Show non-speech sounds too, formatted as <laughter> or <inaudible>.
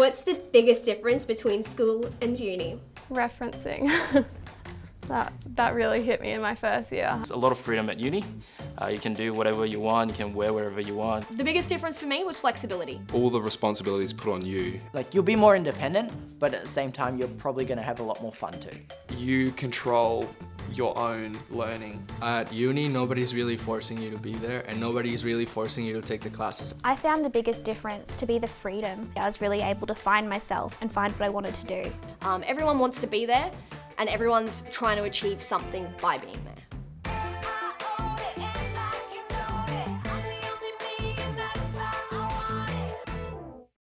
What's the biggest difference between school and uni? Referencing. <laughs> that, that really hit me in my first year. There's a lot of freedom at uni. Uh, you can do whatever you want, you can wear wherever you want. The biggest difference for me was flexibility. All the responsibilities put on you. Like you'll be more independent, but at the same time, you're probably going to have a lot more fun too. You control your own learning. At uni, nobody's really forcing you to be there and nobody's really forcing you to take the classes. I found the biggest difference to be the freedom. I was really able to find myself and find what I wanted to do. Um, everyone wants to be there and everyone's trying to achieve something by being there.